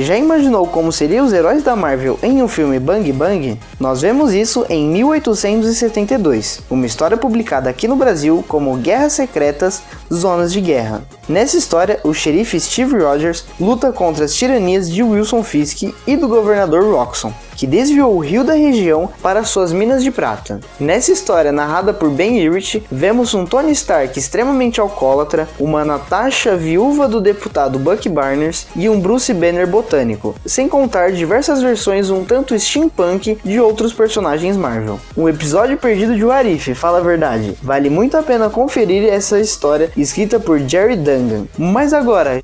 Já imaginou como seriam os heróis da Marvel em um filme Bang Bang? Nós vemos isso em 1872, uma história publicada aqui no Brasil como Guerras Secretas, Zonas de Guerra. Nessa história, o xerife Steve Rogers luta contra as tiranias de Wilson Fisk e do governador Roxxon, que desviou o rio da região para suas minas de prata. Nessa história narrada por Ben Urich, vemos um Tony Stark extremamente alcoólatra, uma Natasha viúva do deputado Buck Barnes e um Bruce Banner botânico, sem contar diversas versões um tanto steampunk de outros personagens Marvel. Um episódio perdido de Warif, fala a verdade. Vale muito a pena conferir essa história escrita por Jerry Dungan. Mas agora,